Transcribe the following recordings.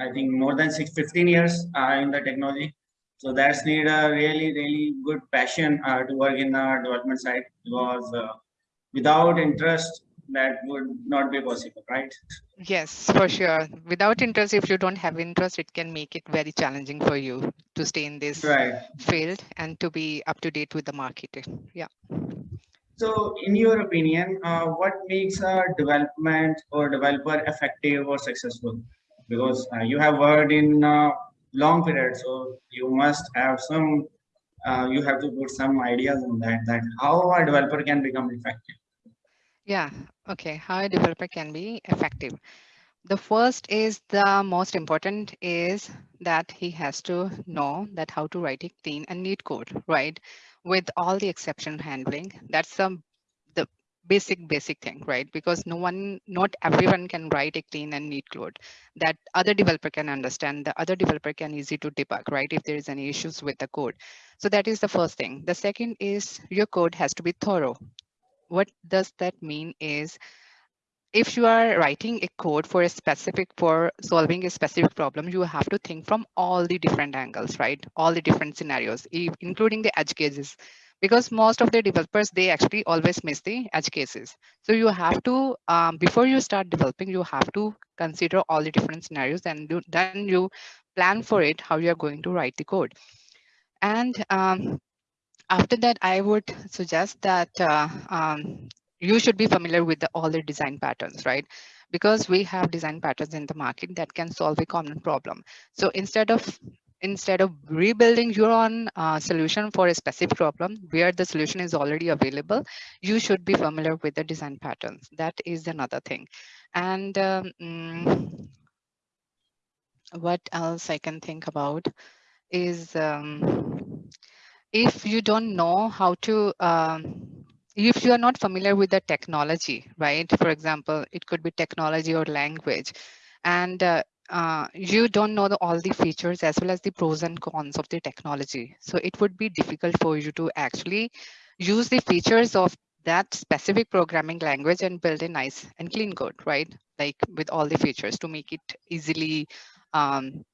I think more than six, 15 years uh, in the technology. So that's need a really, really good passion uh, to work in the development side because uh, without interest, that would not be possible, right? Yes, for sure. Without interest, if you don't have interest, it can make it very challenging for you to stay in this right. field and to be up to date with the market. Yeah. So in your opinion, uh, what makes a development or developer effective or successful? Because uh, you have worked in uh, long period, so you must have some, uh, you have to put some ideas on that, that how a developer can become effective. Yeah, okay, how a developer can be effective. The first is the most important is that he has to know that how to write a clean and neat code, right? With all the exception handling, that's the, basic, basic thing, right? Because no one, not everyone can write a clean and neat code that other developer can understand, the other developer can easy to debug, right? If there is any issues with the code. So that is the first thing. The second is your code has to be thorough, what does that mean is if you are writing a code for a specific for solving a specific problem you have to think from all the different angles right all the different scenarios including the edge cases because most of the developers they actually always miss the edge cases so you have to um, before you start developing you have to consider all the different scenarios and do, then you plan for it how you are going to write the code and um, after that, I would suggest that uh, um, you should be familiar with the, all the design patterns, right? Because we have design patterns in the market that can solve a common problem. So instead of instead of rebuilding your own uh, solution for a specific problem where the solution is already available, you should be familiar with the design patterns. That is another thing. And um, mm, what else I can think about is um, if you don't know how to, um, if you are not familiar with the technology, right? For example, it could be technology or language, and uh, uh, you don't know the, all the features as well as the pros and cons of the technology. So it would be difficult for you to actually use the features of that specific programming language and build a nice and clean code, right? Like with all the features to make it easily, um,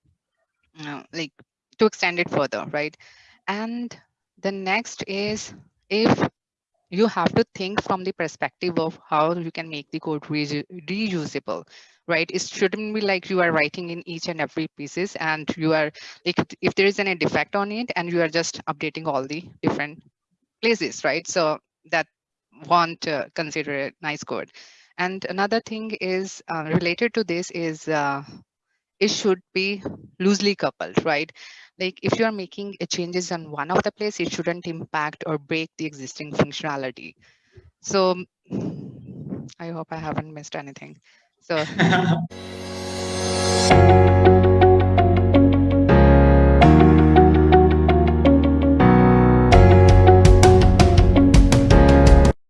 you know, like to extend it further, right? And the next is if you have to think from the perspective of how you can make the code re reusable right? It shouldn't be like you are writing in each and every pieces and you are like if there is any defect on it and you are just updating all the different places right? So that won't uh, consider a nice code. And another thing is uh, related to this is uh, it should be loosely coupled right like if you are making a changes on one of the place, it shouldn't impact or break the existing functionality. So I hope I haven't missed anything. So